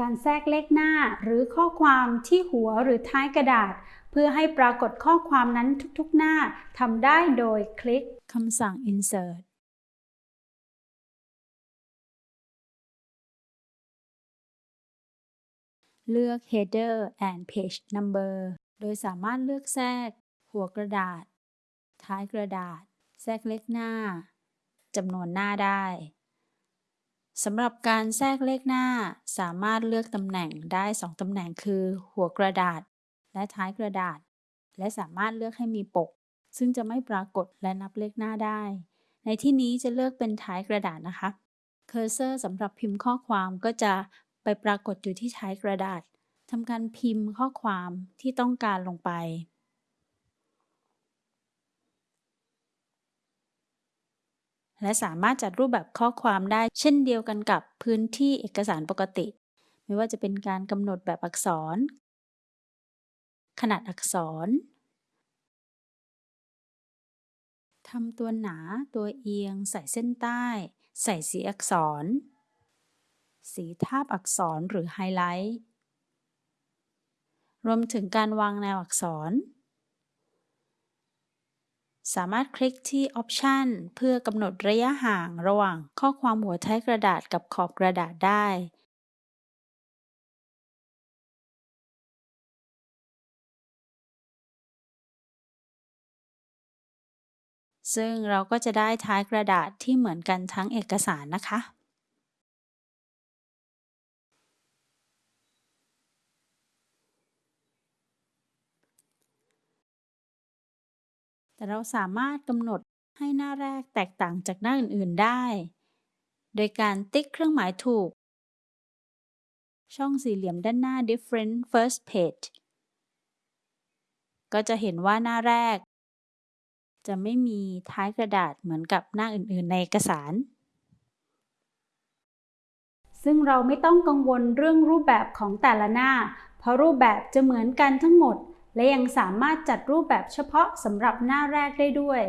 การแทรกเลขหน้าหรือข้อความที่หัวหรือท้ายกระดาษ เพื่อให้ปรากฏข้อความนั้นทุกๆหน้าทำได้โดยคลิกคำสั่ง insert เลือก header and page number โดยสามารถเลือกแทรก หัวกระดาษ ท้ายกระดาษ แทรกเลขหน้าจำนวนหน้าได้ สำหรับการแทรกเลขหน้าสามารถเลือกตำแหน่งได้ 2 ตำแหน่งคือ หัวกระดาษ และท้ายกระดาษ และสามารถเลือกให้มีปก ซึ่งจะไม่ปรากฏและนับเลขหน้าได้ ในที่นี้จะเลือกเป็นท้ายกระดาษนะคะ เคอร์เซอร์สำหรับพิมพ์ข้อความก็จะไปปรากฏอยู่ที่ท้ายกระดาษทำการพิมพ์ข้อความที่ต้องการลงไป และสามารถจัดรูปแบบข้อความได้เช่นเดียวกันกับพื้นที่เอกสารปกติ ไม่ว่าจะเป็นการกำหนดแบบอักษร ขนาดอักษรทำตัวหนาตัวเอียง ใส่เส้นใต้ ใส่สีอักษร สีทาบอักษรหรือไฮไลท์ รวมถึงการวางแนวอักษร สามารถคลิกที่ Option เพื่อกำหนดระยะห่างระหว่างข้อความหัวท้ายกระดาษกับขอบกระดาษได้ ซึ่งเราก็จะได้ท้ายกระดาษที่เหมือนกันทั้งเอกสารนะคะ แต่เราสามารถกำหนดให้หน้าแรกแตกต่างจากหน้าอื่น ๆ ได้ โดยการติ๊กเครื่องหมายถูก ช่องสี่เหลี่ยมด้านหน้า different first page ก็จะเห็นว่าหน้าแรก จะไม่มีท้ายกระดาษเหมือนกับหน้าอื่น ๆ ในเอกสาร ซึ่งเราไม่ต้องกังวลเรื่องรูปแบบของแต่ละหน้า เพราะรูปแบบจะเหมือนกันทั้งหมด และยังสามารถจัดรูปแบบเฉพาะสำหรับหน้าแรกได้ด้วย